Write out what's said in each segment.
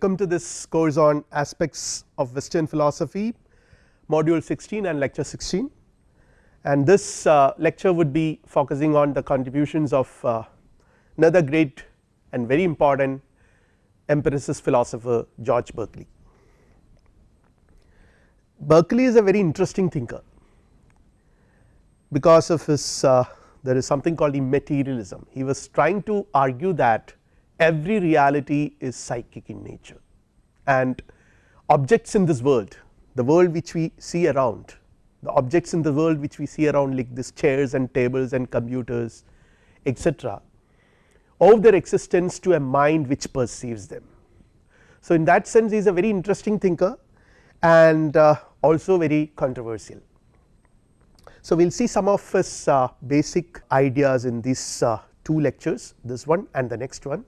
Welcome to this course on aspects of western philosophy module 16 and lecture 16 and this uh, lecture would be focusing on the contributions of uh, another great and very important empiricist philosopher George Berkeley. Berkeley is a very interesting thinker because of his uh, there is something called the materialism he was trying to argue that every reality is psychic in nature and objects in this world the world which we see around the objects in the world which we see around like this chairs and tables and computers etc owe their existence to a mind which perceives them. So, in that sense he is a very interesting thinker and uh, also very controversial. So, we will see some of his uh, basic ideas in these uh, two lectures this one and the next one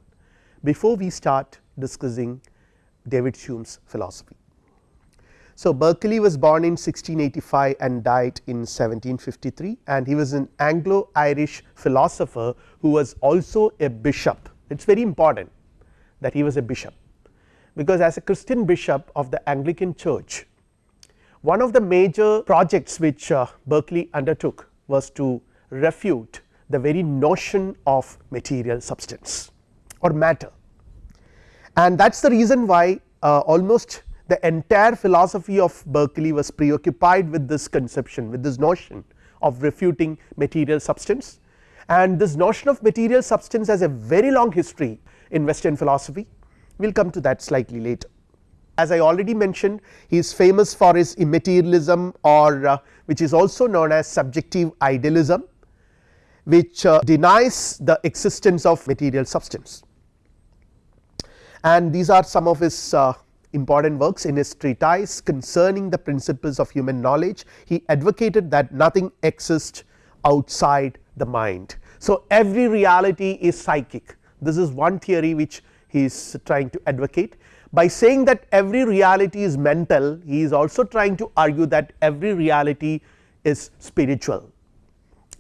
before we start discussing David Hume's philosophy. So, Berkeley was born in 1685 and died in 1753 and he was an Anglo Irish philosopher who was also a bishop it is very important that he was a bishop because as a Christian bishop of the Anglican church one of the major projects which uh, Berkeley undertook was to refute the very notion of material substance or matter. And that is the reason why uh, almost the entire philosophy of Berkeley was preoccupied with this conception with this notion of refuting material substance. And this notion of material substance has a very long history in western philosophy. We will come to that slightly later. As I already mentioned he is famous for his immaterialism or uh, which is also known as subjective idealism which uh, denies the existence of material substance and these are some of his uh, important works in his treatise concerning the principles of human knowledge. He advocated that nothing exists outside the mind. So, every reality is psychic. This is one theory which he is trying to advocate. By saying that every reality is mental he is also trying to argue that every reality is spiritual.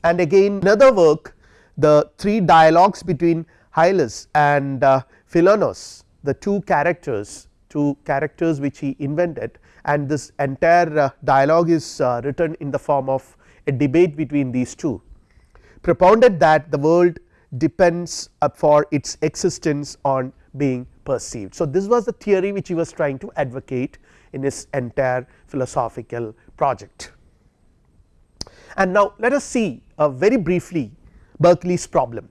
And again another work the three dialogues between Hylas and uh, Philonous the two characters two characters which he invented and this entire uh, dialogue is uh, written in the form of a debate between these two propounded that the world depends for its existence on being perceived. So, this was the theory which he was trying to advocate in his entire philosophical project. And now let us see uh, very briefly Berkeley's problem.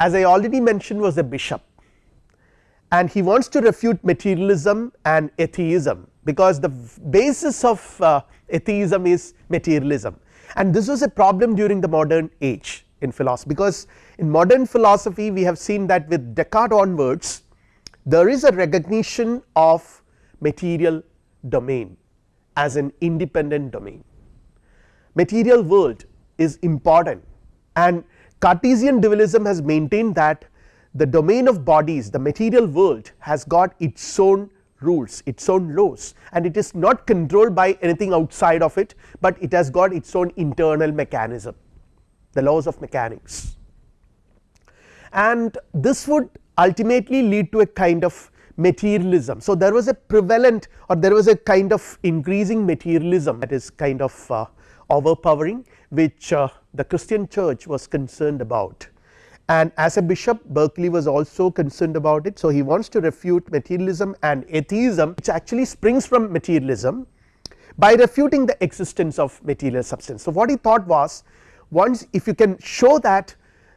As I already mentioned was a bishop and he wants to refute materialism and atheism because the basis of uh, atheism is materialism. And this was a problem during the modern age in philosophy because in modern philosophy we have seen that with Descartes onwards there is a recognition of material domain as an independent domain. Material world is important. And Cartesian dualism has maintained that the domain of bodies the material world has got its own rules its own laws. And it is not controlled by anything outside of it, but it has got its own internal mechanism the laws of mechanics. And this would ultimately lead to a kind of materialism. So, there was a prevalent or there was a kind of increasing materialism that is kind of uh, overpowering which uh, the Christian church was concerned about and as a bishop Berkeley was also concerned about it. So, he wants to refute materialism and atheism which actually springs from materialism by refuting the existence of material substance. So, what he thought was once if you can show that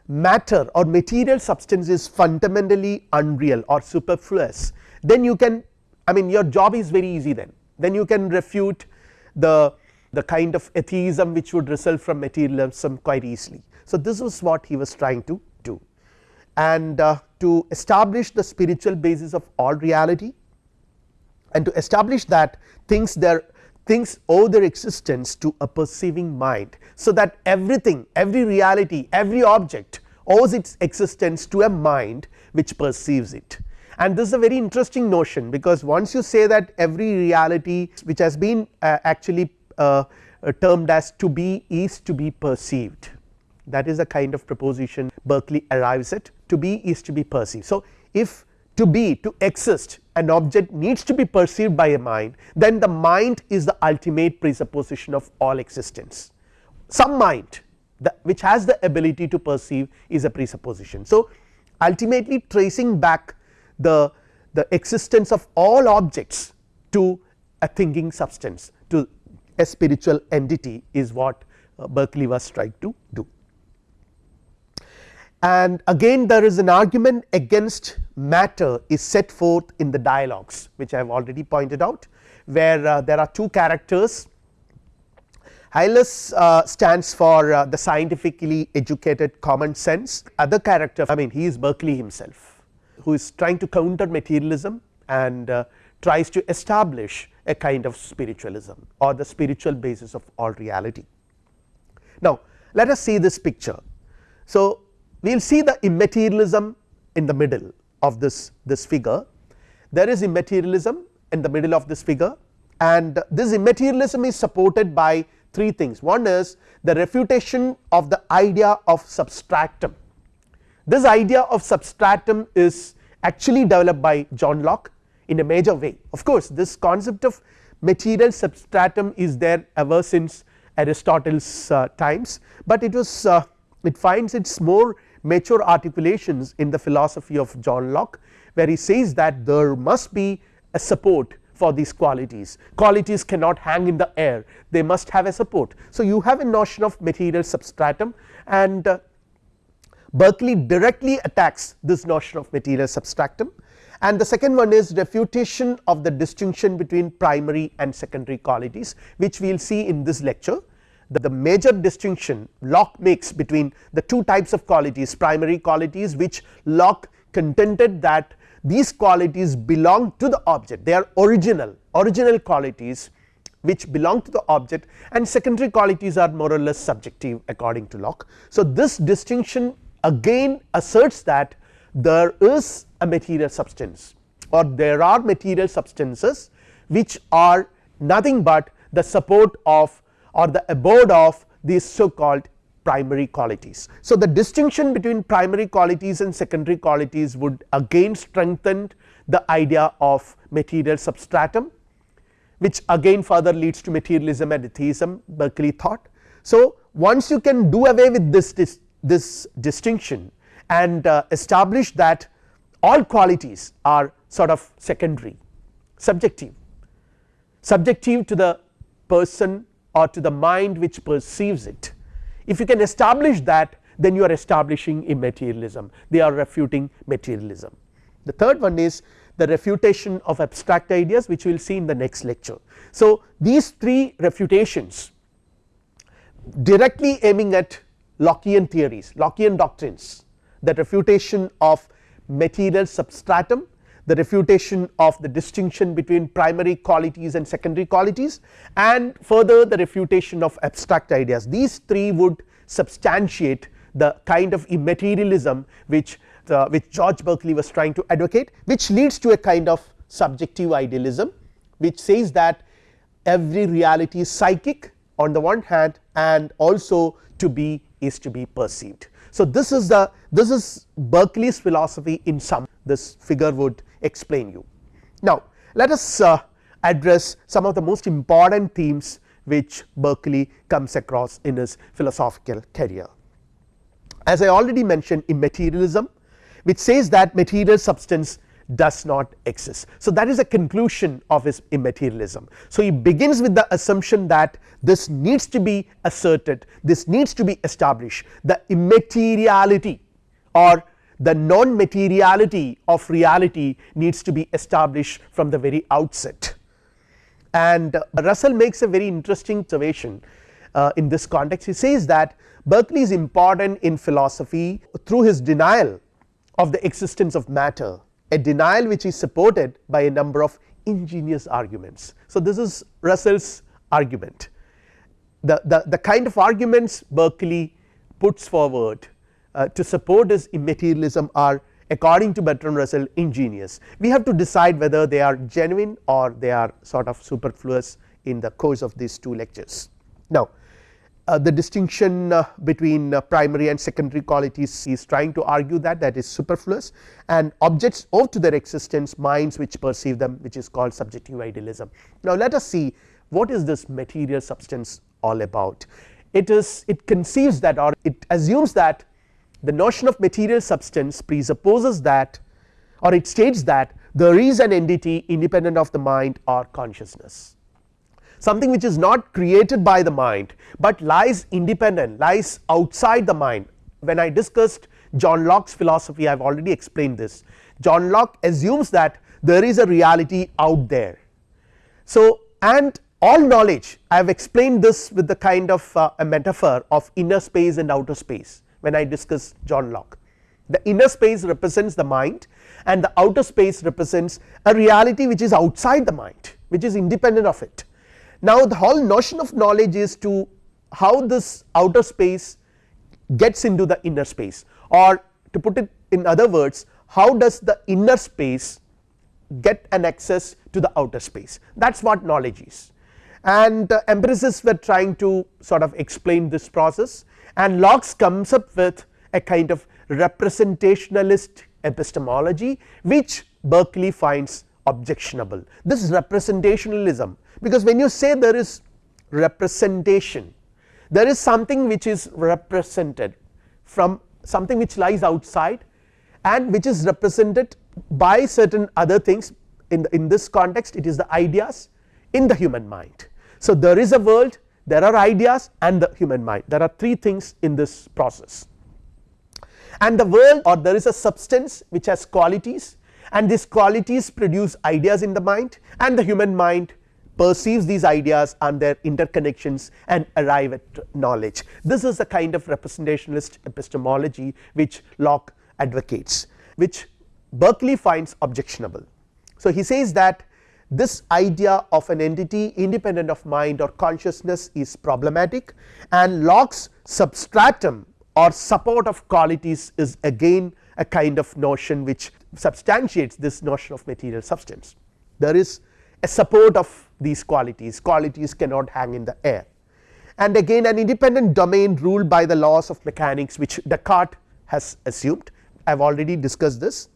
matter or material substance is fundamentally unreal or superfluous then you can I mean your job is very easy then then you can refute the the kind of atheism which would result from materialism quite easily. So, this was what he was trying to and uh, to establish the spiritual basis of all reality and to establish that things things owe their existence to a perceiving mind. So, that everything every reality every object owes its existence to a mind which perceives it and this is a very interesting notion because once you say that every reality which has been uh, actually uh, termed as to be is to be perceived that is a kind of proposition Berkeley arrives at to be is to be perceived. So, if to be to exist an object needs to be perceived by a mind then the mind is the ultimate presupposition of all existence some mind which has the ability to perceive is a presupposition. So, ultimately tracing back the, the existence of all objects to a thinking substance to a spiritual entity is what uh, Berkeley was trying to do. And again there is an argument against matter is set forth in the dialogues which I have already pointed out where uh, there are two characters Hylas uh, stands for uh, the scientifically educated common sense other character I mean he is Berkeley himself who is trying to counter materialism and uh, tries to establish a kind of spiritualism or the spiritual basis of all reality. Now, let us see this picture. So, we will see the immaterialism in the middle of this, this figure. There is immaterialism in the middle of this figure. And this immaterialism is supported by three things. One is the refutation of the idea of substratum. This idea of substratum is actually developed by John Locke in a major way. Of course this concept of material substratum is there ever since Aristotle's uh, times, but it was uh, it finds its more mature articulations in the philosophy of John Locke where he says that there must be a support for these qualities qualities cannot hang in the air they must have a support. So, you have a notion of material substratum and uh, Berkeley directly attacks this notion of material substratum and the second one is refutation of the distinction between primary and secondary qualities which we will see in this lecture. The, major distinction Locke makes between the two types of qualities primary qualities which Locke contended that these qualities belong to the object they are original original qualities which belong to the object and secondary qualities are more or less subjective according to Locke. So, this distinction again asserts that there is a material substance or there are material substances which are nothing but the support of or the abode of these so called primary qualities. So, the distinction between primary qualities and secondary qualities would again strengthen the idea of material substratum which again further leads to materialism and atheism Berkeley thought. So, once you can do away with this, this, this distinction and uh, establish that all qualities are sort of secondary subjective subjective to the person or to the mind which perceives it if you can establish that then you are establishing immaterialism they are refuting materialism. The third one is the refutation of abstract ideas which we will see in the next lecture. So, these three refutations directly aiming at Lockean theories Lockean doctrines the refutation of material substratum the refutation of the distinction between primary qualities and secondary qualities and further the refutation of abstract ideas these three would substantiate the kind of immaterialism which uh, which George Berkeley was trying to advocate which leads to a kind of subjective idealism which says that every reality is psychic on the one hand and also to be is to be perceived. So, this is the this is Berkeley's philosophy in sum this figure would explain you. Now, let us uh, address some of the most important themes which Berkeley comes across in his philosophical career. As I already mentioned immaterialism which says that material substance does not exist. So, that is a conclusion of his immaterialism. So, he begins with the assumption that this needs to be asserted this needs to be established the immateriality or the non materiality of reality needs to be established from the very outset. And uh, Russell makes a very interesting observation uh, in this context he says that Berkeley is important in philosophy through his denial of the existence of matter a denial which is supported by a number of ingenious arguments. So, this is Russell's argument the, the, the kind of arguments Berkeley puts forward uh, to support his immaterialism are according to Bertrand Russell ingenious. We have to decide whether they are genuine or they are sort of superfluous in the course of these two lectures. Now, uh, the distinction uh, between uh, primary and secondary qualities is trying to argue that that is superfluous and objects owe to their existence minds which perceive them which is called subjective idealism. Now, let us see what is this material substance all about it is it conceives that or it assumes that the notion of material substance presupposes that or it states that there is an entity independent of the mind or consciousness something which is not created by the mind, but lies independent lies outside the mind. When I discussed John Locke's philosophy I have already explained this John Locke assumes that there is a reality out there. So, and all knowledge I have explained this with the kind of uh, a metaphor of inner space and outer space when I discuss John Locke. The inner space represents the mind and the outer space represents a reality which is outside the mind which is independent of it. Now, the whole notion of knowledge is to how this outer space gets into the inner space or to put it in other words how does the inner space get an access to the outer space that is what knowledge is and uh, empiricists were trying to sort of explain this process and Locke comes up with a kind of representationalist epistemology which Berkeley finds objectionable. This is representationalism because when you say there is representation there is something which is represented from something which lies outside and which is represented by certain other things in the, in this context it is the ideas in the human mind. So, there is a world there are ideas and the human mind there are three things in this process and the world or there is a substance which has qualities and these qualities produce ideas in the mind and the human mind perceives these ideas and their interconnections and arrive at knowledge. This is the kind of representationalist epistemology which Locke advocates which Berkeley finds objectionable. So, he says that this idea of an entity independent of mind or consciousness is problematic and Locke's substratum or support of qualities is again a kind of notion which substantiates this notion of material substance. There is a support of these qualities, qualities cannot hang in the air and again an independent domain ruled by the laws of mechanics which Descartes has assumed I have already discussed this.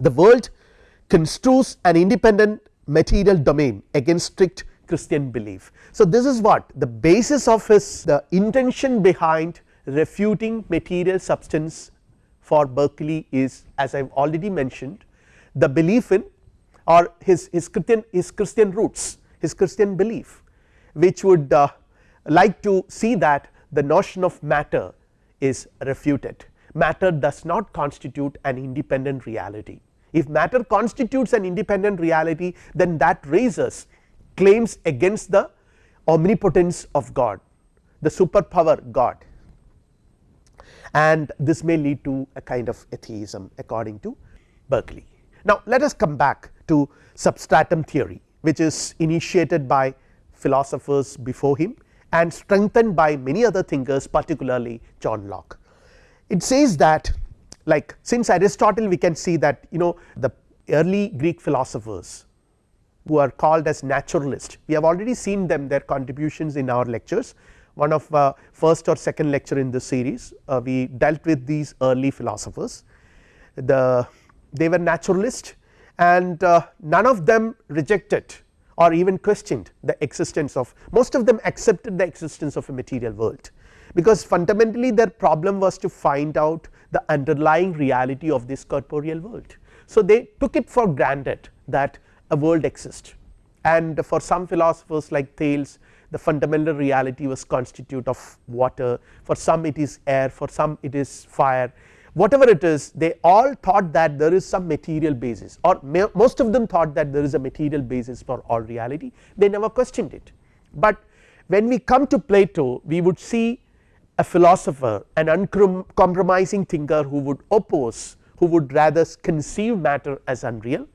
The world construes an independent material domain against strict Christian belief. So, this is what the basis of his the intention behind refuting material substance for Berkeley is as I have already mentioned the belief in or his, his Christian his Christian roots his Christian belief which would uh, like to see that the notion of matter is refuted matter does not constitute an independent reality. If matter constitutes an independent reality then that raises claims against the omnipotence of God the superpower God and this may lead to a kind of atheism according to Berkeley. Now, let us come back to substratum theory which is initiated by philosophers before him and strengthened by many other thinkers particularly John Locke. It says that like since Aristotle we can see that you know the early Greek philosophers who are called as naturalists we have already seen them their contributions in our lectures. One of uh, first or second lecture in this series uh, we dealt with these early philosophers. The they were naturalist and uh, none of them rejected or even questioned the existence of most of them accepted the existence of a material world because fundamentally their problem was to find out the underlying reality of this corporeal world. So, they took it for granted that a world exists and for some philosophers like Thales the fundamental reality was constitute of water for some it is air for some it is fire whatever it is they all thought that there is some material basis or most of them thought that there is a material basis for all reality they never questioned it. But when we come to Plato we would see a philosopher an uncompromising thinker who would oppose who would rather conceive matter as unreal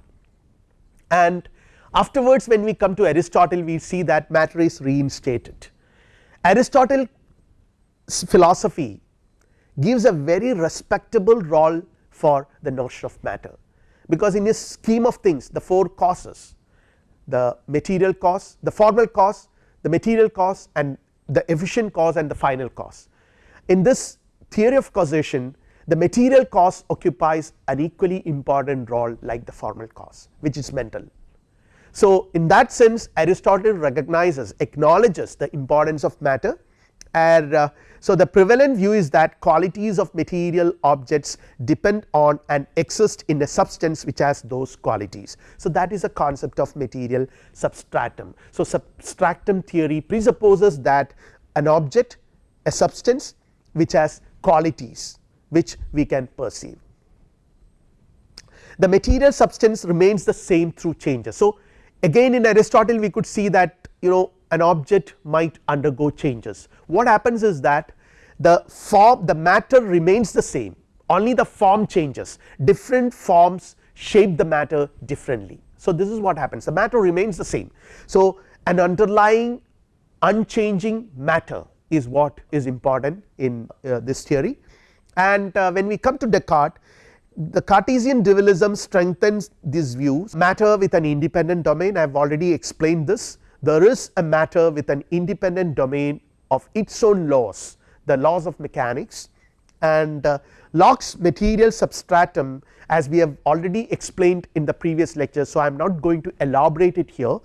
and afterwards when we come to Aristotle we see that matter is reinstated. Aristotle philosophy gives a very respectable role for the notion of matter because in his scheme of things the four causes the material cause the formal cause the material cause and the efficient cause and the final cause. In this theory of causation the material cause occupies an equally important role like the formal cause which is mental. So, in that sense Aristotle recognizes acknowledges the importance of matter and uh, so the prevalent view is that qualities of material objects depend on and exist in a substance which has those qualities. So, that is a concept of material substratum. So, substratum theory presupposes that an object a substance which has qualities which we can perceive. The material substance remains the same through changes. So, again in Aristotle we could see that you know an object might undergo changes. What happens is that the form the matter remains the same only the form changes different forms shape the matter differently. So, this is what happens the matter remains the same. So, an underlying unchanging matter is what is important in uh, this theory. And uh, when we come to Descartes the Cartesian dualism strengthens these views. Matter with an independent domain I have already explained this. There is a matter with an independent domain of its own laws the laws of mechanics. And uh, Locke's material substratum as we have already explained in the previous lecture. So, I am not going to elaborate it here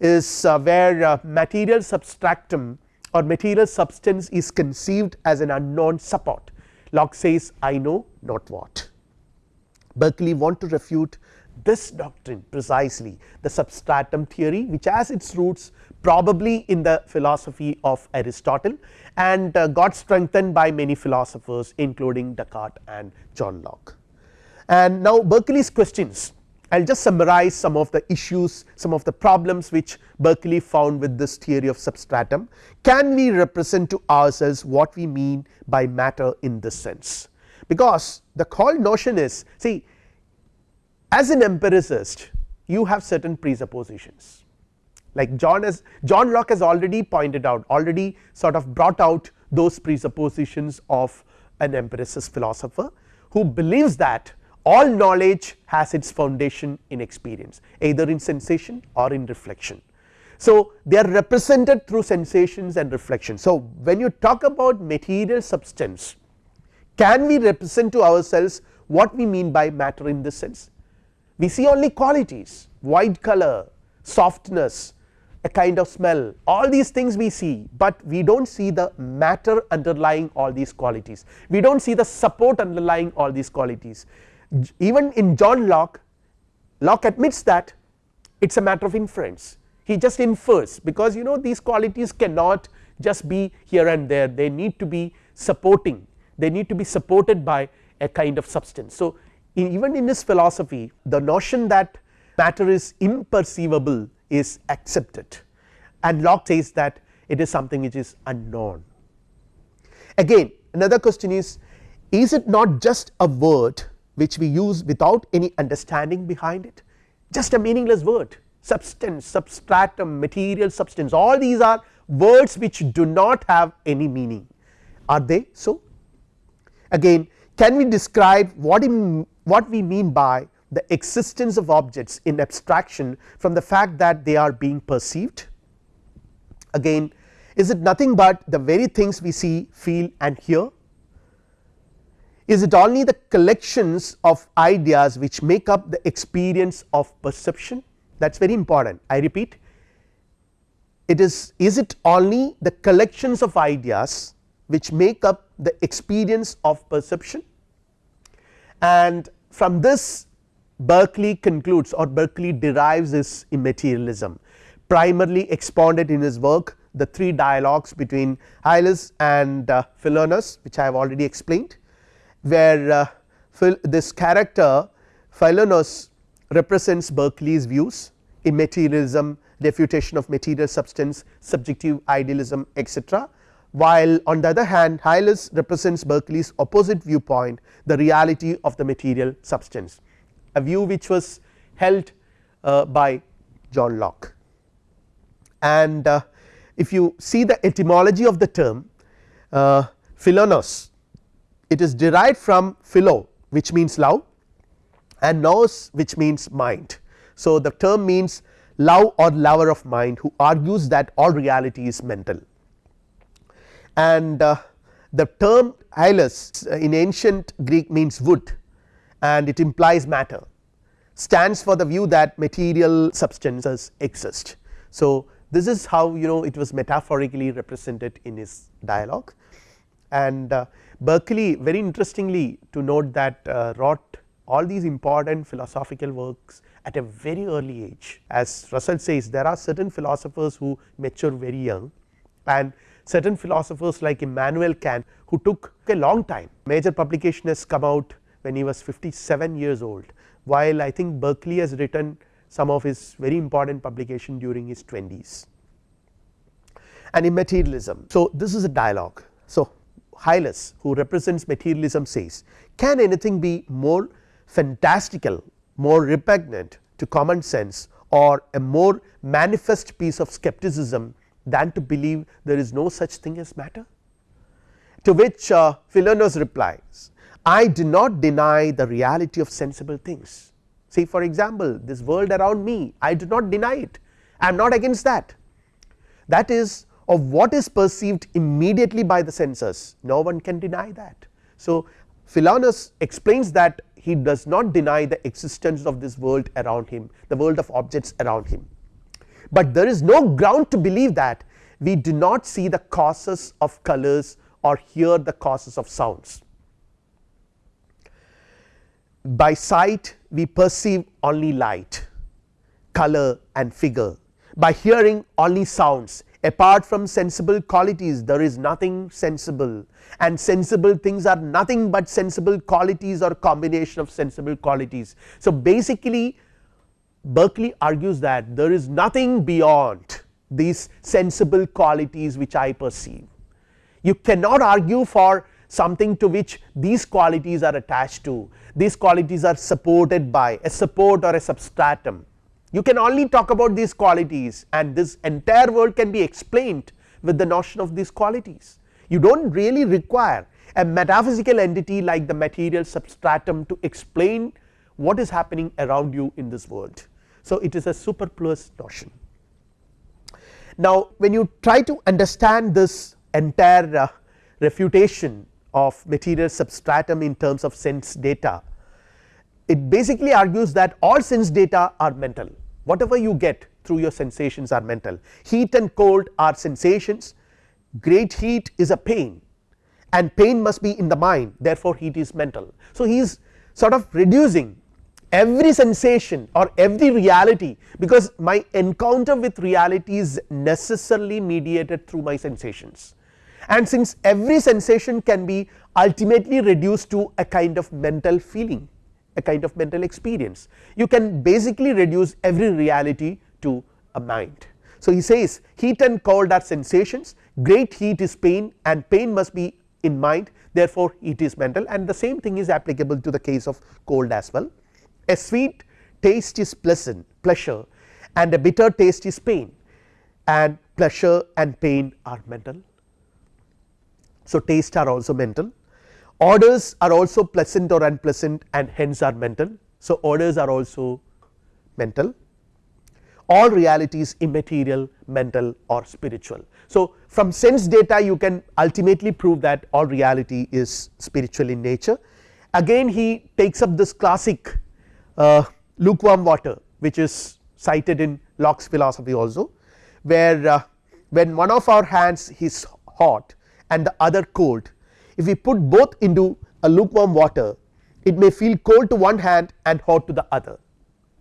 is uh, where uh, material substratum or material substance is conceived as an unknown support Locke says I know not what. Berkeley want to refute this doctrine precisely the substratum theory which has its roots probably in the philosophy of Aristotle and uh, got strengthened by many philosophers including Descartes and John Locke. And now Berkeley's questions I will just summarize some of the issues some of the problems which Berkeley found with this theory of substratum. Can we represent to ourselves what we mean by matter in this sense because the whole notion is see as an empiricist you have certain presuppositions like John has John Locke has already pointed out already sort of brought out those presuppositions of an empiricist philosopher who believes that all knowledge has its foundation in experience either in sensation or in reflection. So, they are represented through sensations and reflection. So, when you talk about material substance can we represent to ourselves what we mean by matter in this sense we see only qualities white color softness a kind of smell all these things we see, but we do not see the matter underlying all these qualities we do not see the support underlying all these qualities even in John Locke, Locke admits that it is a matter of inference he just infers because you know these qualities cannot just be here and there they need to be supporting they need to be supported by a kind of substance. So, in even in his philosophy the notion that matter is imperceivable is accepted and Locke says that it is something which is unknown. Again another question is is it not just a word which we use without any understanding behind it. Just a meaningless word. Substance substratum material substance. All these are words which do not have any meaning. Are they so? Again can we describe what in, what we mean by the existence of objects in abstraction from the fact that they are being perceived? Again is it nothing but the very things we see feel and hear is it only the collections of ideas which make up the experience of perception? That is very important. I repeat it is is it only the collections of ideas which make up the experience of perception? And from this Berkeley concludes or Berkeley derives his immaterialism primarily expounded in his work the three dialogues between Hylas and uh, Philonous which I have already explained where uh, this character Philonous represents Berkeley's views immaterialism refutation of material substance subjective idealism etc while on the other hand Hylas represents Berkeley's opposite viewpoint the reality of the material substance a view which was held uh, by John Locke. And uh, if you see the etymology of the term uh, Philonous it is derived from philo which means love and nous which means mind. So, the term means love or lover of mind who argues that all reality is mental. and uh, the term hylas in ancient Greek means wood and it implies matter stands for the view that material substances exist. So, this is how you know it was metaphorically represented in his dialogue and uh, Berkeley very interestingly to note that uh, wrote all these important philosophical works at a very early age as Russell says there are certain philosophers who mature very young and certain philosophers like Immanuel Kant who took a long time major publication has come out when he was 57 years old while I think Berkeley has written some of his very important publication during his 20s and immaterialism. So, this is a dialogue. So, Hylas who represents materialism says can anything be more fantastical more repugnant to common sense or a more manifest piece of skepticism than to believe there is no such thing as matter. To which uh, Philonous replies I do not deny the reality of sensible things. See for example, this world around me I do not deny it I am not against that that is of what is perceived immediately by the senses no one can deny that. So, Philonous explains that he does not deny the existence of this world around him the world of objects around him, but there is no ground to believe that we do not see the causes of colors or hear the causes of sounds. By sight we perceive only light, color and figure by hearing only sounds apart from sensible qualities there is nothing sensible and sensible things are nothing but sensible qualities or combination of sensible qualities. So, basically Berkeley argues that there is nothing beyond these sensible qualities which I perceive. You cannot argue for something to which these qualities are attached to these qualities are supported by a support or a substratum. You can only talk about these qualities and this entire world can be explained with the notion of these qualities. You do not really require a metaphysical entity like the material substratum to explain what is happening around you in this world. So, it is a superfluous notion. Now, when you try to understand this entire uh, refutation of material substratum in terms of sense data, it basically argues that all sense data are mental whatever you get through your sensations are mental. Heat and cold are sensations. Great heat is a pain. And pain must be in the mind. Therefore heat is mental. So, he is sort of reducing every sensation or every reality because my encounter with reality is necessarily mediated through my sensations. And since every sensation can be ultimately reduced to a kind of mental feeling a kind of mental experience you can basically reduce every reality to a mind. So, he says heat and cold are sensations great heat is pain and pain must be in mind therefore, it is mental and the same thing is applicable to the case of cold as well. A sweet taste is pleasant pleasure and a bitter taste is pain and pleasure and pain are mental. So, taste are also mental orders are also pleasant or unpleasant and hence are mental. So, orders are also mental all realities immaterial mental or spiritual. So, from sense data you can ultimately prove that all reality is spiritual in nature again he takes up this classic uh, lukewarm water which is cited in Locke's philosophy also where uh, when one of our hands is hot and the other cold if we put both into a lukewarm water it may feel cold to one hand and hot to the other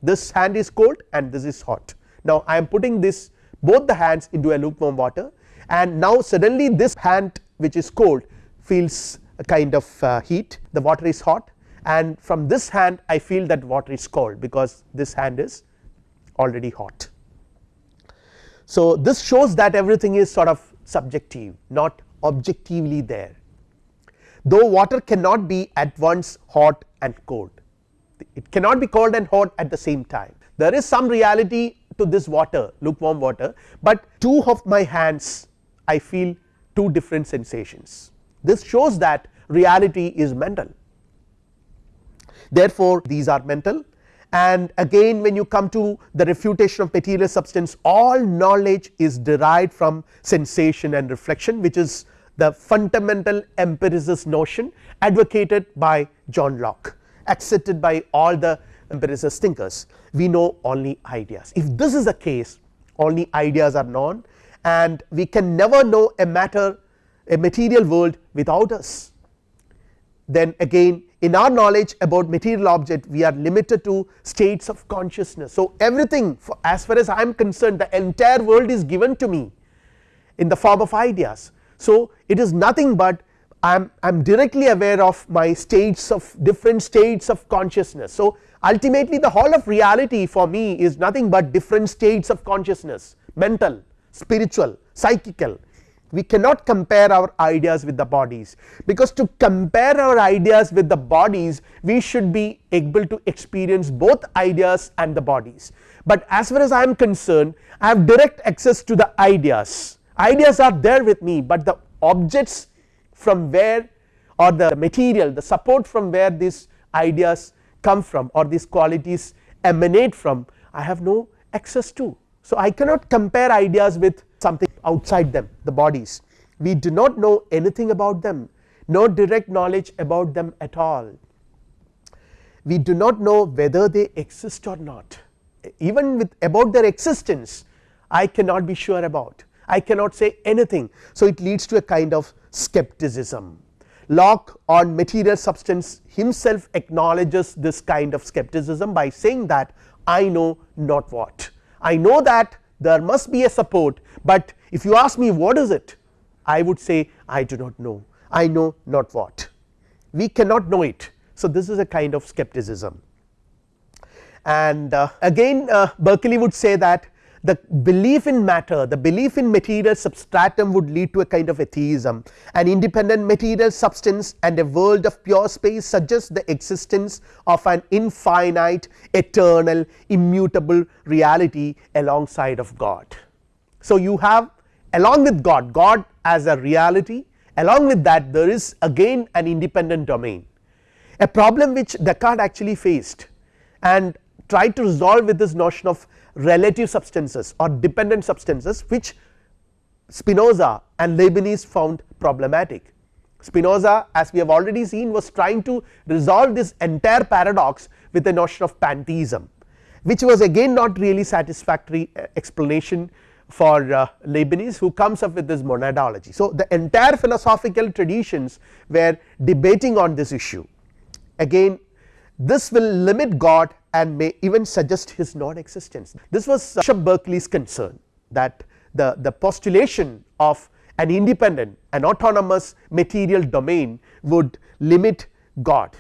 this hand is cold and this is hot. Now, I am putting this both the hands into a lukewarm water and now suddenly this hand which is cold feels a kind of uh, heat the water is hot and from this hand I feel that water is cold because this hand is already hot. So, this shows that everything is sort of subjective not objectively there though water cannot be at once hot and cold it cannot be cold and hot at the same time. There is some reality to this water lukewarm water, but two of my hands I feel two different sensations. This shows that reality is mental. Therefore, these are mental. And again when you come to the refutation of material substance all knowledge is derived from sensation and reflection which is the fundamental empiricist notion advocated by John Locke accepted by all the empiricist thinkers we know only ideas. If this is the case only ideas are known and we can never know a matter a material world without us then again in our knowledge about material object we are limited to states of consciousness. So, everything as far as I am concerned the entire world is given to me in the form of ideas. So, it is nothing but I am, I am directly aware of my states of different states of consciousness. So, ultimately the whole of reality for me is nothing but different states of consciousness mental, spiritual, psychical we cannot compare our ideas with the bodies because to compare our ideas with the bodies we should be able to experience both ideas and the bodies. But as far as I am concerned I have direct access to the ideas, ideas are there with me, but the objects from where or the material the support from where these ideas come from or these qualities emanate from I have no access to. So, I cannot compare ideas with something outside them the bodies. We do not know anything about them no direct knowledge about them at all. We do not know whether they exist or not. Even with about their existence I cannot be sure about I cannot say anything. So, it leads to a kind of skepticism. Locke on material substance himself acknowledges this kind of skepticism by saying that I know not what. I know that there must be a support, but if you ask me what is it I would say I do not know. I know not what. We cannot know it. So, this is a kind of skepticism. And uh, again uh, Berkeley would say that the belief in matter the belief in material substratum would lead to a kind of atheism an independent material substance and a world of pure space suggests the existence of an infinite eternal immutable reality alongside of God. So, you have along with God, God as a reality along with that there is again an independent domain a problem which Descartes actually faced and tried to resolve with this notion of relative substances or dependent substances which Spinoza and Leibniz found problematic. Spinoza as we have already seen was trying to resolve this entire paradox with the notion of pantheism which was again not really satisfactory uh, explanation for uh, Leibniz who comes up with this monadology. So, the entire philosophical traditions were debating on this issue again this will limit God and may even suggest his non existence. This was Bishop Berkeley's concern that the, the postulation of an independent an autonomous material domain would limit God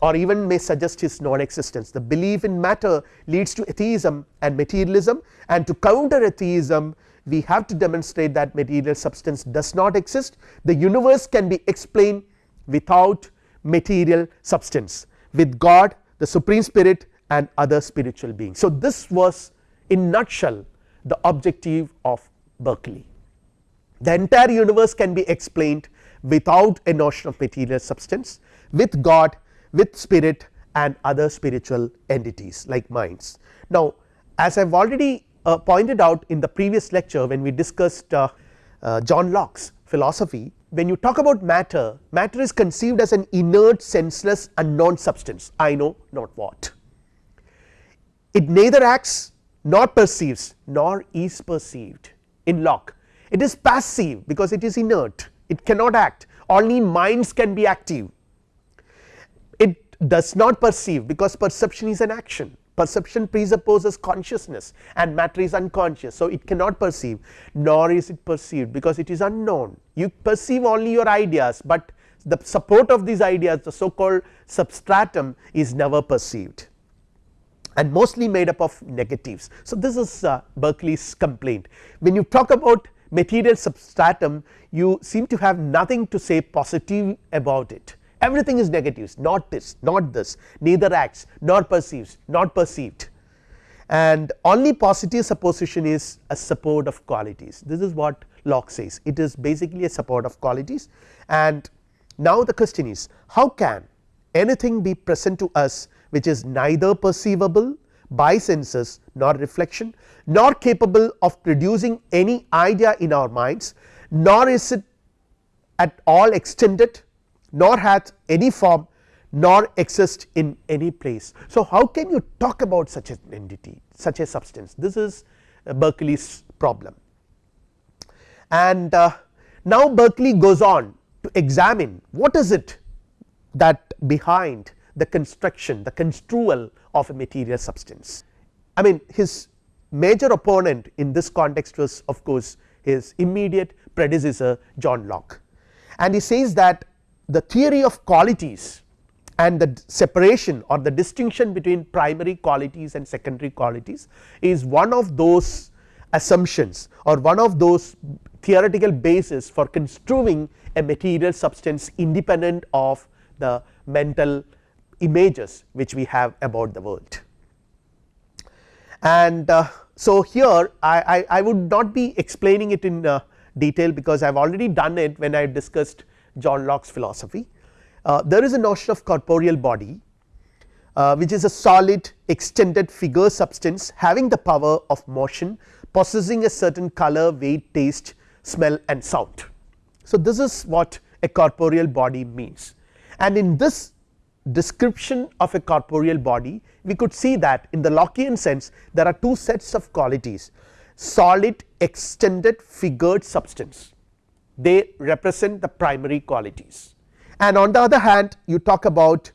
or even may suggest his non existence. The belief in matter leads to atheism and materialism and to counter atheism we have to demonstrate that material substance does not exist the universe can be explained without material substance with God the supreme spirit and other spiritual beings. So, this was in nutshell the objective of Berkeley. The entire universe can be explained without a notion of material substance with God with spirit and other spiritual entities like minds. Now, as I have already uh, pointed out in the previous lecture when we discussed uh, uh, John Locke's philosophy when you talk about matter, matter is conceived as an inert senseless unknown substance. I know not what. It neither acts nor perceives nor is perceived. In Locke it is passive because it is inert. It cannot act. Only minds can be active. It does not perceive because perception is an action perception presupposes consciousness and matter is unconscious. So, it cannot perceive nor is it perceived because it is unknown you perceive only your ideas, but the support of these ideas the so called substratum is never perceived and mostly made up of negatives. So, this is uh, Berkeley's complaint when you talk about material substratum you seem to have nothing to say positive about it everything is negatives. Not this not this. Neither acts nor perceives not perceived. And only positive supposition is a support of qualities. This is what Locke says. It is basically a support of qualities. And now the question is how can anything be present to us which is neither perceivable by senses nor reflection nor capable of producing any idea in our minds nor is it at all extended nor hath any form nor exist in any place. So, how can you talk about such an entity such a substance this is Berkeley's problem and uh, now Berkeley goes on to examine what is it that behind the construction the construal of a material substance. I mean his major opponent in this context was of course his immediate predecessor John Locke and he says that the theory of qualities and the separation or the distinction between primary qualities and secondary qualities is one of those assumptions or one of those theoretical basis for construing a material substance independent of the mental images which we have about the world. And uh, so, here I, I, I, would not be explaining it in uh, detail because I have already done it when I discussed John Locke's philosophy. Uh, there is a notion of corporeal body uh, which is a solid extended figure substance having the power of motion possessing a certain color, weight, taste, smell and sound. So, this is what a corporeal body means and in this description of a corporeal body we could see that in the Lockean sense there are two sets of qualities solid extended figured substance they represent the primary qualities. And on the other hand you talk about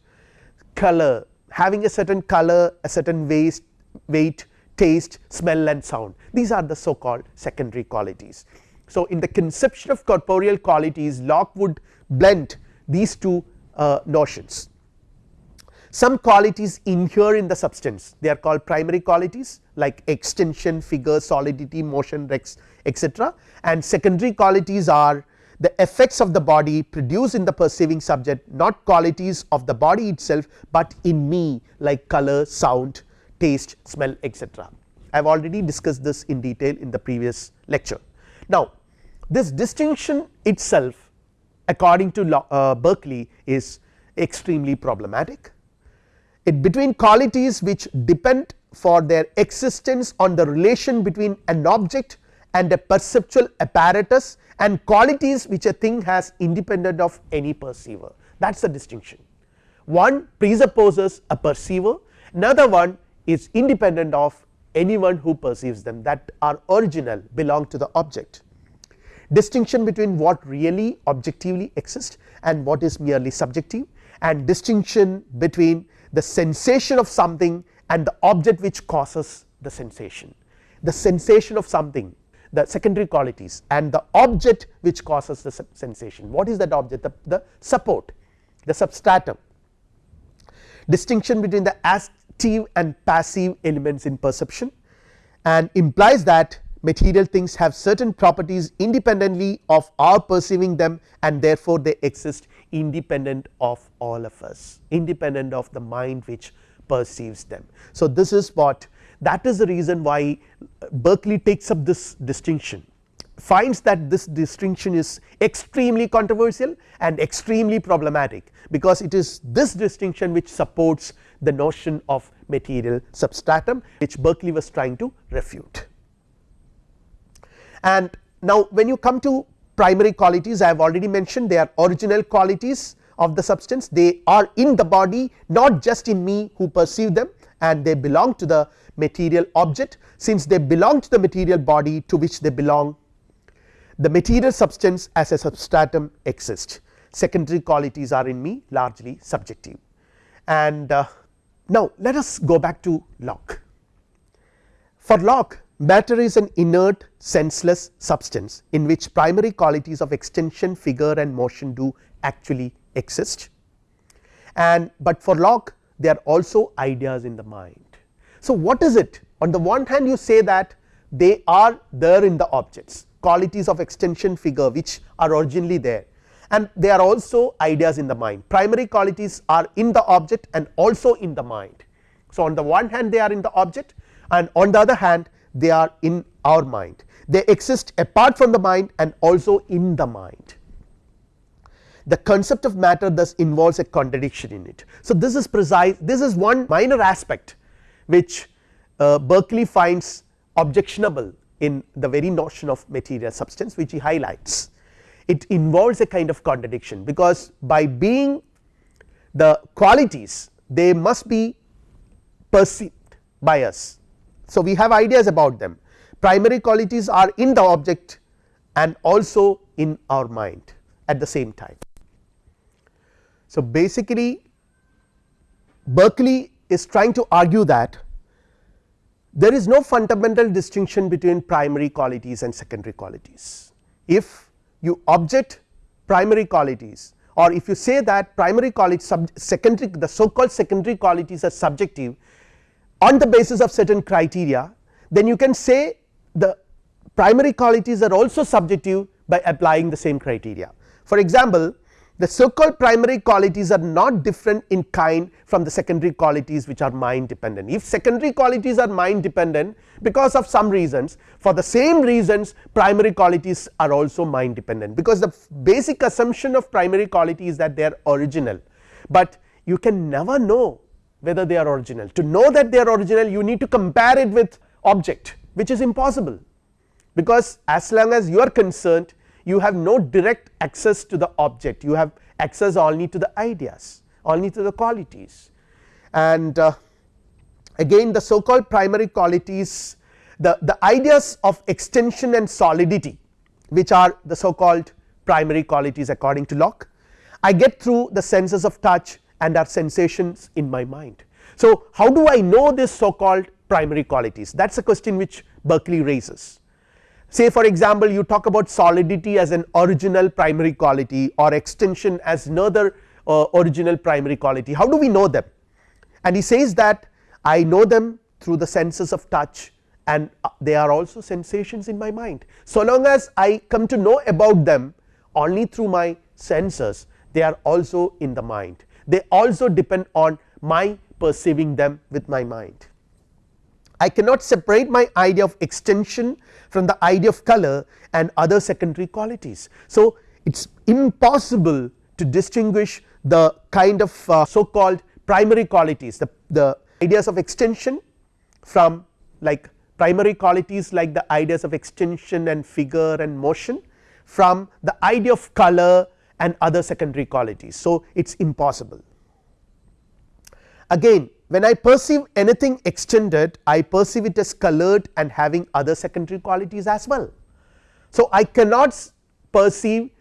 color having a certain color a certain weight, weight taste smell and sound. These are the so called secondary qualities. So, in the conception of corporeal qualities Locke would blend these two uh, notions some qualities inhere in the substance they are called primary qualities like extension figure solidity motion etc and secondary qualities are the effects of the body produced in the perceiving subject not qualities of the body itself, but in me like color, sound, taste, smell etc. I have already discussed this in detail in the previous lecture. Now, this distinction itself according to uh, Berkeley is extremely problematic. It between qualities which depend for their existence on the relation between an object and a perceptual apparatus and qualities which a thing has independent of any perceiver that is the distinction. One presupposes a perceiver another one is independent of anyone who perceives them that are original belong to the object. Distinction between what really objectively exists and what is merely subjective and distinction between the sensation of something and the object which causes the sensation. The sensation of something the secondary qualities and the object which causes the sensation. What is that object? The, the support, the substratum. Distinction between the active and passive elements in perception and implies that material things have certain properties independently of our perceiving them and therefore, they exist independent of all of us independent of the mind which perceives them. So, this is what that is the reason why uh, Berkeley takes up this distinction finds that this distinction is extremely controversial and extremely problematic because it is this distinction which supports the notion of material substratum which Berkeley was trying to refute. And now when you come to primary qualities I have already mentioned they are original qualities of the substance they are in the body not just in me who perceive them and they belong to the material object since they belong to the material body to which they belong the material substance as a substratum exists secondary qualities are in me largely subjective. And uh, now let us go back to Locke. For Locke matter is an inert senseless substance in which primary qualities of extension figure and motion do actually exist. And but for Locke they are also ideas in the mind. So, what is it? On the one hand you say that they are there in the objects qualities of extension figure which are originally there. And they are also ideas in the mind. Primary qualities are in the object and also in the mind. So, on the one hand they are in the object and on the other hand they are in our mind they exist apart from the mind and also in the mind. The concept of matter thus involves a contradiction in it. So, this is precise this is one minor aspect which uh, Berkeley finds objectionable in the very notion of material substance which he highlights. it involves a kind of contradiction because by being the qualities they must be perceived by us. So, we have ideas about them primary qualities are in the object and also in our mind at the same time. So, basically Berkeley is trying to argue that there is no fundamental distinction between primary qualities and secondary qualities. If you object primary qualities or if you say that primary qualities secondary the so called secondary qualities are subjective on the basis of certain criteria then you can say the primary qualities are also subjective by applying the same criteria. For example, the so called primary qualities are not different in kind from the secondary qualities which are mind dependent. If secondary qualities are mind dependent because of some reasons for the same reasons primary qualities are also mind dependent because the basic assumption of primary quality is that they are original, but you can never know whether they are original. To know that they are original you need to compare it with object which is impossible. Because as long as you are concerned you have no direct access to the object. You have access only to the ideas only to the qualities. And uh, again the so called primary qualities the, the ideas of extension and solidity which are the so called primary qualities according to Locke. I get through the senses of touch and are sensations in my mind. So, how do I know this so called primary qualities? That is a question which Berkeley raises. Say for example you talk about solidity as an original primary quality or extension as another uh, original primary quality. How do we know them? And he says that I know them through the senses of touch and uh, they are also sensations in my mind. So long as I come to know about them only through my senses they are also in the mind they also depend on my perceiving them with my mind. I cannot separate my idea of extension from the idea of color and other secondary qualities. So, it is impossible to distinguish the kind of uh, so called primary qualities the, the ideas of extension from like primary qualities like the ideas of extension and figure and motion from the idea of color and other secondary qualities. So, it is impossible. Again when I perceive anything extended I perceive it as colored and having other secondary qualities as well. So, I cannot perceive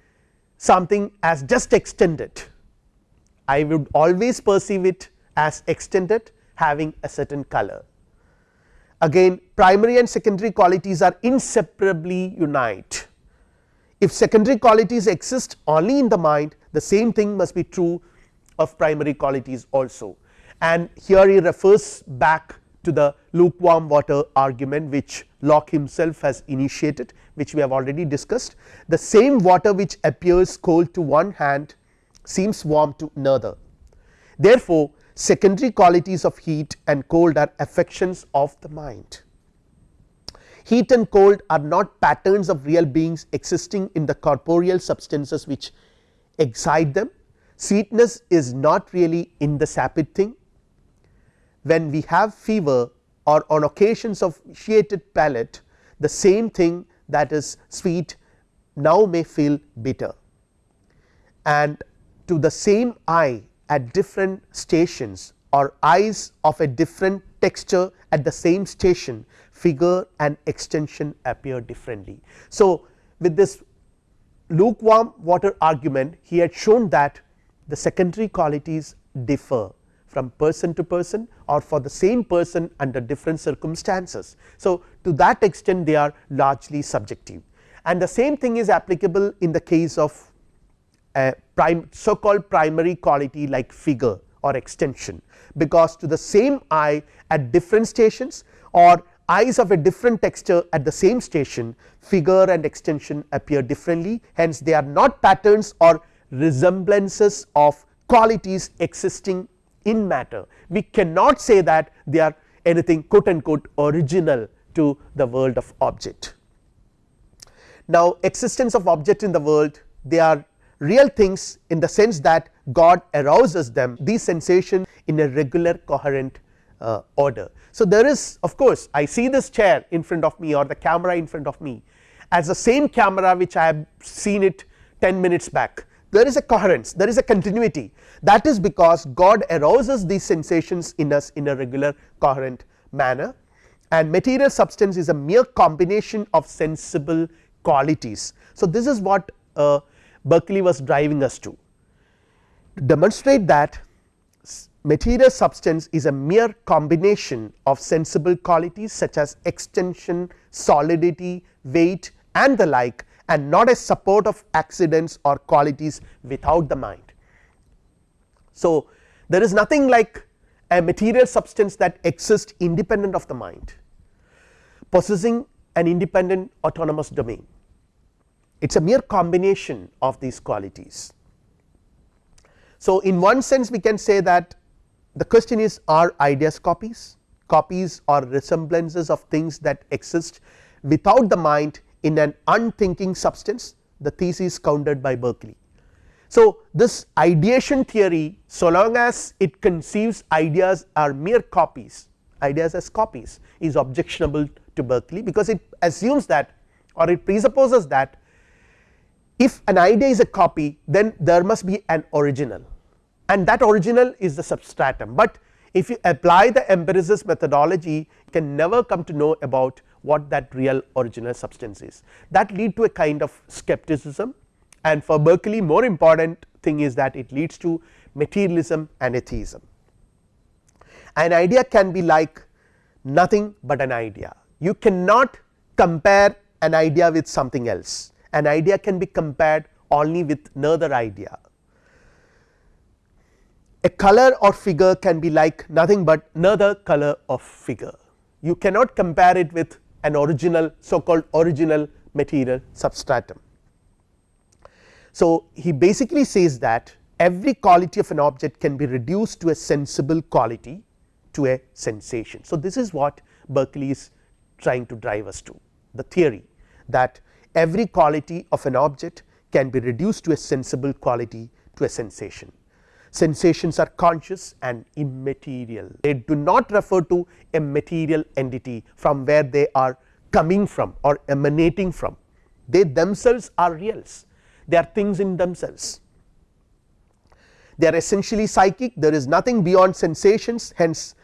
something as just extended I would always perceive it as extended having a certain color. Again primary and secondary qualities are inseparably unite. If secondary qualities exist only in the mind the same thing must be true of primary qualities also and here he refers back to the lukewarm water argument which Locke himself has initiated which we have already discussed. The same water which appears cold to one hand seems warm to another. Therefore, secondary qualities of heat and cold are affections of the mind. Heat and cold are not patterns of real beings existing in the corporeal substances which excite them. Sweetness is not really in the sapid thing when we have fever or on occasions of vitiated palate the same thing that is sweet now may feel bitter and to the same eye at different stations or eyes of a different texture at the same station figure and extension appear differently. So, with this lukewarm water argument he had shown that the secondary qualities differ from person to person or for the same person under different circumstances. So, to that extent they are largely subjective and the same thing is applicable in the case of a prime so called primary quality like figure or extension. Because to the same eye at different stations or eyes of a different texture at the same station figure and extension appear differently. Hence they are not patterns or resemblances of qualities existing in matter. We cannot say that they are anything quote unquote original to the world of object. Now existence of object in the world they are real things in the sense that God arouses them these sensations in a regular coherent uh, order. So, there is of course, I see this chair in front of me or the camera in front of me as the same camera which I have seen it 10 minutes back there is a coherence there is a continuity that is because God arouses these sensations in us in a regular coherent manner and material substance is a mere combination of sensible qualities. So, this is what uh, Berkeley was driving us to. to demonstrate that material substance is a mere combination of sensible qualities such as extension, solidity, weight and the like and not a support of accidents or qualities without the mind. So, there is nothing like a material substance that exists independent of the mind possessing an independent autonomous domain it is a mere combination of these qualities. So, in one sense we can say that the question is are ideas copies, copies or resemblances of things that exist without the mind in an unthinking substance the thesis countered by Berkeley. So, this ideation theory so long as it conceives ideas are mere copies ideas as copies is objectionable to Berkeley because it assumes that or it presupposes that if an idea is a copy then there must be an original. And that original is the substratum, but if you apply the empiricist methodology you can never come to know about what that real original substance is. That lead to a kind of skepticism. And for Berkeley more important thing is that it leads to materialism and atheism. An idea can be like nothing but an idea. You cannot compare an idea with something else an idea can be compared only with another idea. A color or figure can be like nothing but another color of figure you cannot compare it with an original so called original material substratum. So, he basically says that every quality of an object can be reduced to a sensible quality to a sensation. So, this is what Berkeley is trying to drive us to the theory that every quality of an object can be reduced to a sensible quality to a sensation. Sensations are conscious and immaterial. They do not refer to a material entity from where they are coming from or emanating from. They themselves are reals. They are things in themselves. They are essentially psychic. There is nothing beyond sensations. Hence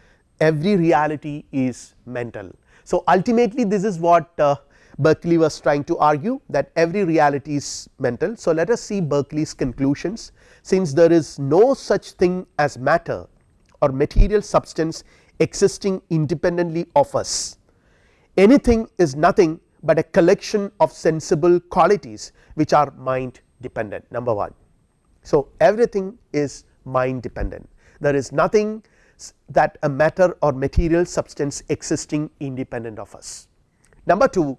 every reality is mental. So, ultimately this is what uh, Berkeley was trying to argue that every reality is mental. So, let us see Berkeley's conclusions since there is no such thing as matter or material substance existing independently of us anything is nothing but a collection of sensible qualities which are mind dependent number 1. So, everything is mind dependent there is nothing that a matter or material substance existing independent of us. Number 2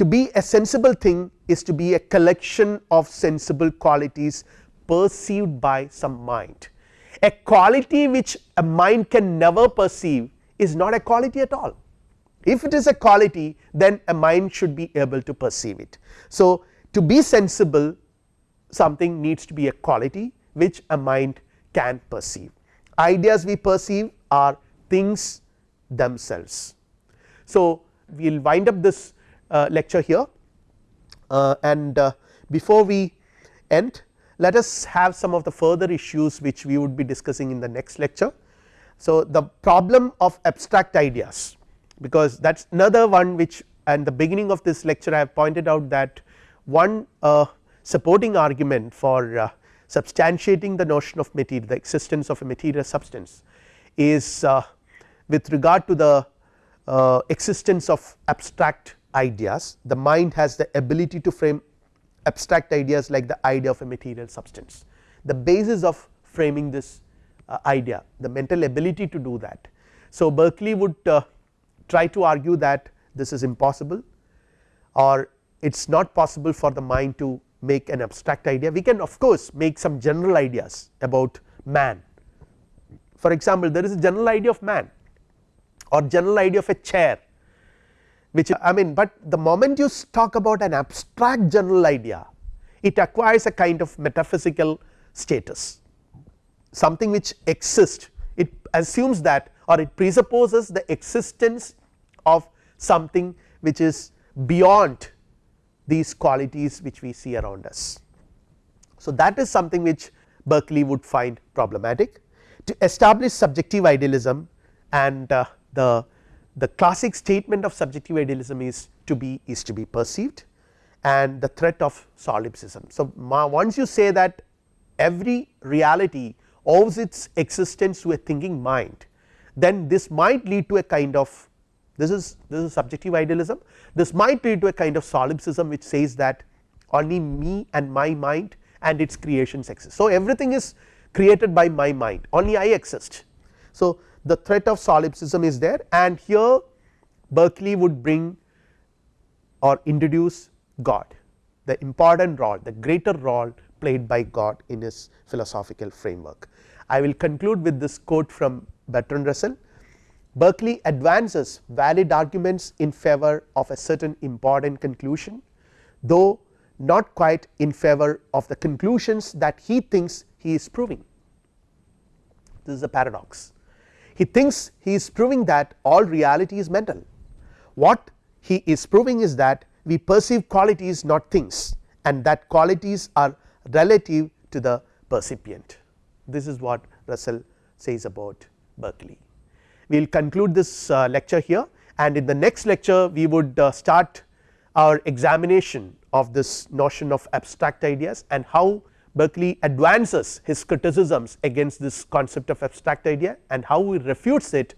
to be a sensible thing is to be a collection of sensible qualities perceived by some mind. A quality which a mind can never perceive is not a quality at all. If it is a quality then a mind should be able to perceive it. So, to be sensible something needs to be a quality which a mind can perceive. Ideas we perceive are things themselves. So, we will wind up this lecture here uh, and uh, before we end let us have some of the further issues which we would be discussing in the next lecture. So, the problem of abstract ideas because that is another one which and the beginning of this lecture I have pointed out that one uh, supporting argument for uh, substantiating the notion of material the existence of a material substance is uh, with regard to the existence of abstract ideas the mind has the ability to frame abstract ideas like the idea of a material substance. The basis of framing this uh, idea the mental ability to do that. So, Berkeley would uh, try to argue that this is impossible or it is not possible for the mind to make an abstract idea we can of course make some general ideas about man. For example, there is a general idea of man or general idea of a chair which I mean, but the moment you talk about an abstract general idea it acquires a kind of metaphysical status something which exists it assumes that or it presupposes the existence of something which is beyond these qualities which we see around us. So, that is something which Berkeley would find problematic to establish subjective idealism and uh, the the classic statement of subjective idealism is to be is to be perceived and the threat of solipsism. So, once you say that every reality owes its existence to a thinking mind then this might lead to a kind of this is this is subjective idealism this might lead to a kind of solipsism which says that only me and my mind and its creations exist. So, everything is created by my mind only I exist. So, the threat of solipsism is there and here Berkeley would bring or introduce God the important role the greater role played by God in his philosophical framework. I will conclude with this quote from Bertrand Russell Berkeley advances valid arguments in favor of a certain important conclusion though not quite in favor of the conclusions that he thinks he is proving. This is a paradox. He thinks he is proving that all reality is mental. What he is proving is that we perceive qualities not things and that qualities are relative to the percipient. This is what Russell says about Berkeley. We will conclude this uh, lecture here and in the next lecture we would uh, start our examination of this notion of abstract ideas and how Berkeley advances his criticisms against this concept of abstract idea and how he refutes it.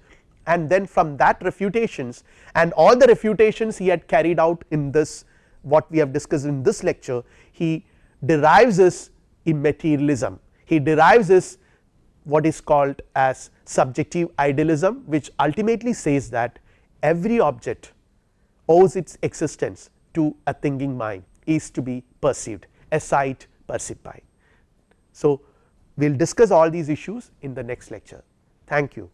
And then from that refutations and all the refutations he had carried out in this what we have discussed in this lecture he derives his immaterialism. He derives his what is called as subjective idealism which ultimately says that every object owes its existence to a thinking mind is to be perceived a sight perceived by. So, we will discuss all these issues in the next lecture thank you.